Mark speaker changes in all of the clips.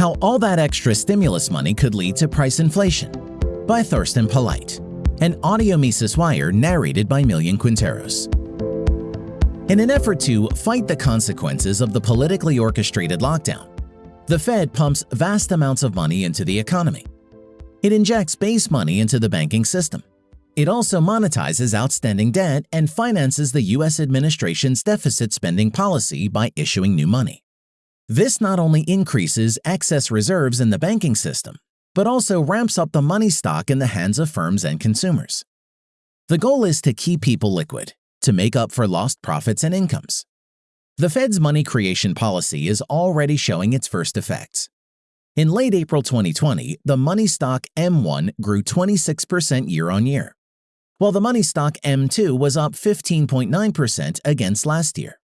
Speaker 1: How All That Extra Stimulus Money Could Lead to Price Inflation by Thorsten Polleit, an audio Mises Wire narrated by Millian Quinteros. In an effort to fight the consequences of the politically orchestrated lockdown, the Fed pumps vast amounts of money into the economy. It injects base money into the banking system. It also monetizes outstanding debt and finances the U.S. administration's deficit spending policy by issuing new money. This not only increases excess reserves in the banking system, but also ramps up the money stock in the hands of firms and consumers. The goal is to keep people liquid, to make up for lost profits and incomes. The Fed's money creation policy is already showing its first effects. In late April 2020, the money stock M1 grew 26% year on year, while the money stock M2 was up 15.9% against last year.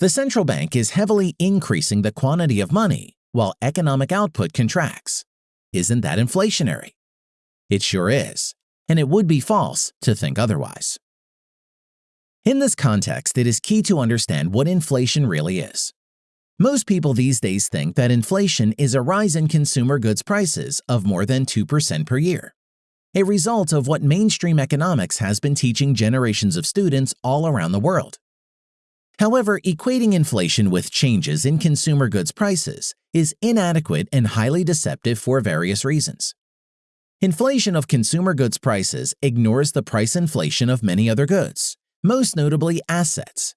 Speaker 1: The central bank is heavily increasing the quantity of money while economic output contracts. Isn't that inflationary? It sure is, and it would be false to think otherwise. In this context, it is key to understand what inflation really is. Most people these days think that inflation is a rise in consumer goods prices of more than 2% per year, a result of what mainstream economics has been teaching generations of students all around the world. However, equating inflation with changes in consumer goods prices is inadequate and highly deceptive for various reasons. Inflation of consumer goods prices ignores the price inflation of many other goods, most notably assets.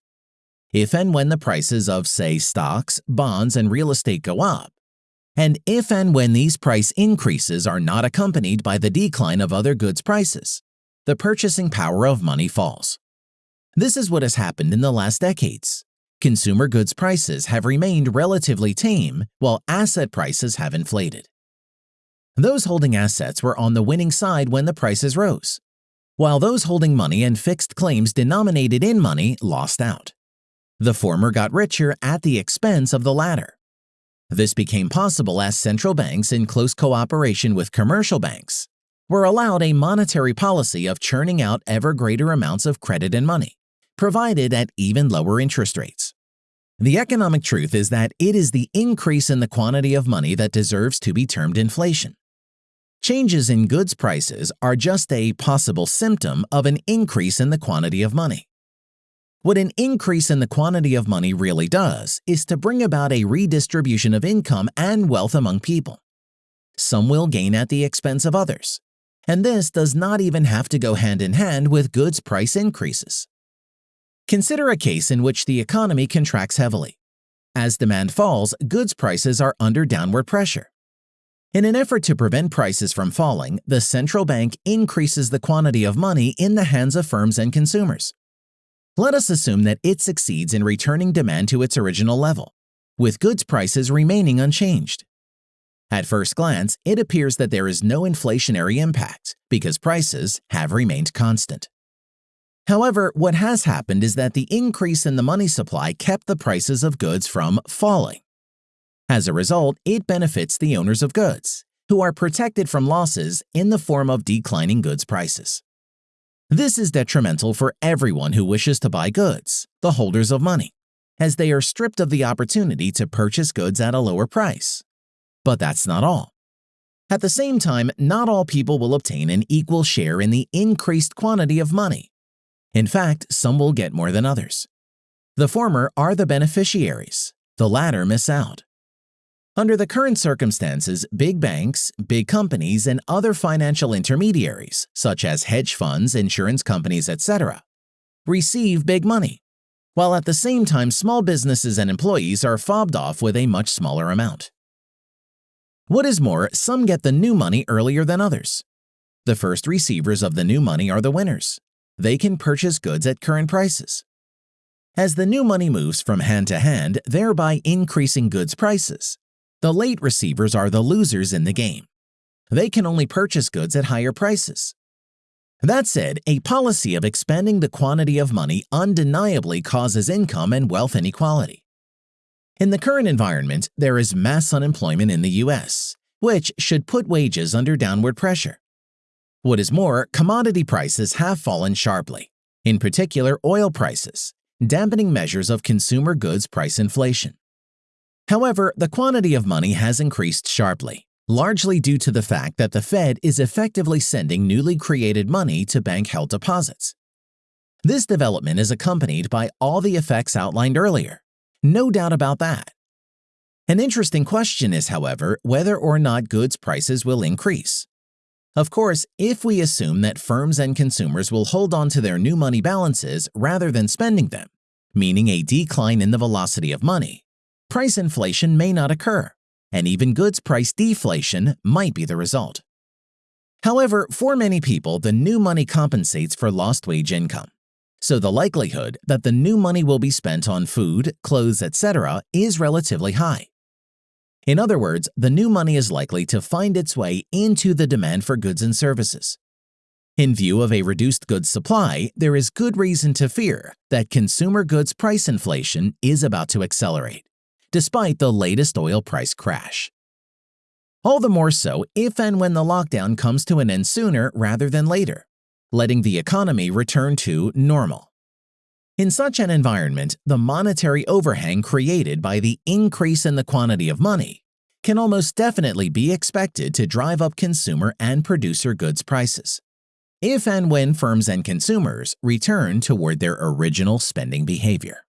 Speaker 1: If and when the prices of, say, stocks, bonds, and real estate go up, and if and when these price increases are not accompanied by the decline of other goods prices, the purchasing power of money falls. This is what has happened in the last decades. Consumer goods prices have remained relatively tame, while asset prices have inflated. Those holding assets were on the winning side when the prices rose, while those holding money and fixed claims denominated in money lost out. The former got richer at the expense of the latter. This became possible as central banks, in close cooperation with commercial banks, were allowed a monetary policy of churning out ever greater amounts of credit and money provided at even lower interest rates. The economic truth is that it is the increase in the quantity of money that deserves to be termed inflation. Changes in goods prices are just a possible symptom of an increase in the quantity of money. What an increase in the quantity of money really does is to bring about a redistribution of income and wealth among people. Some will gain at the expense of others, and this does not even have to go hand in hand with goods price increases. Consider a case in which the economy contracts heavily. As demand falls, goods prices are under downward pressure. In an effort to prevent prices from falling, the central bank increases the quantity of money in the hands of firms and consumers. Let us assume that it succeeds in returning demand to its original level, with goods prices remaining unchanged. At first glance, it appears that there is no inflationary impact because prices have remained constant. However, what has happened is that the increase in the money supply kept the prices of goods from falling. As a result, it benefits the owners of goods, who are protected from losses in the form of declining goods prices. This is detrimental for everyone who wishes to buy goods, the holders of money, as they are stripped of the opportunity to purchase goods at a lower price. But that's not all. At the same time, not all people will obtain an equal share in the increased quantity of money in fact, some will get more than others. The former are the beneficiaries, the latter miss out. Under the current circumstances, big banks, big companies, and other financial intermediaries, such as hedge funds, insurance companies, etc., receive big money, while at the same time small businesses and employees are fobbed off with a much smaller amount. What is more, some get the new money earlier than others. The first receivers of the new money are the winners, they can purchase goods at current prices. As the new money moves from hand to hand, thereby increasing goods prices, the late receivers are the losers in the game. They can only purchase goods at higher prices. That said, a policy of expanding the quantity of money undeniably causes income and wealth inequality. In the current environment, there is mass unemployment in the US, which should put wages under downward pressure. What is more, commodity prices have fallen sharply, in particular oil prices, dampening measures of consumer goods price inflation. However, the quantity of money has increased sharply, largely due to the fact that the Fed is effectively sending newly created money to bank-held deposits. This development is accompanied by all the effects outlined earlier. No doubt about that. An interesting question is, however, whether or not goods prices will increase. Of course, if we assume that firms and consumers will hold on to their new money balances rather than spending them, meaning a decline in the velocity of money, price inflation may not occur, and even goods price deflation might be the result. However, for many people, the new money compensates for lost wage income. So the likelihood that the new money will be spent on food, clothes, etc. is relatively high. In other words, the new money is likely to find its way into the demand for goods and services. In view of a reduced goods supply, there is good reason to fear that consumer goods price inflation is about to accelerate, despite the latest oil price crash. All the more so if and when the lockdown comes to an end sooner rather than later, letting the economy return to normal. In such an environment, the monetary overhang created by the increase in the quantity of money can almost definitely be expected to drive up consumer and producer goods prices, if and when firms and consumers return toward their original spending behavior.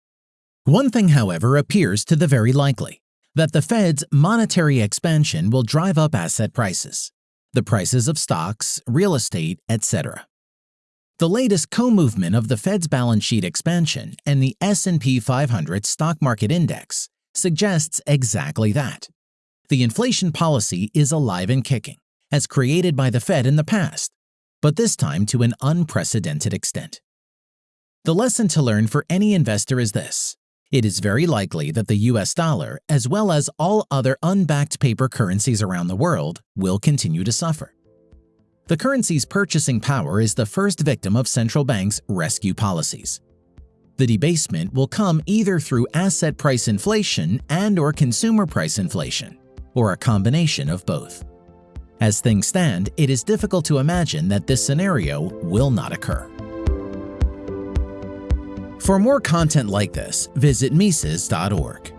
Speaker 1: One thing, however, appears to the very likely, that the Fed's monetary expansion will drive up asset prices, the prices of stocks, real estate, etc. The latest co-movement of the Fed's balance sheet expansion and the S&P 500 stock market index suggests exactly that. The inflation policy is alive and kicking, as created by the Fed in the past, but this time to an unprecedented extent. The lesson to learn for any investor is this. It is very likely that the US dollar, as well as all other unbacked paper currencies around the world, will continue to suffer. The currency's purchasing power is the first victim of central banks' rescue policies. The debasement will come either through asset price inflation and or consumer price inflation, or a combination of both. As things stand, it is difficult to imagine that this scenario will not occur. For more content like this, visit Mises.org.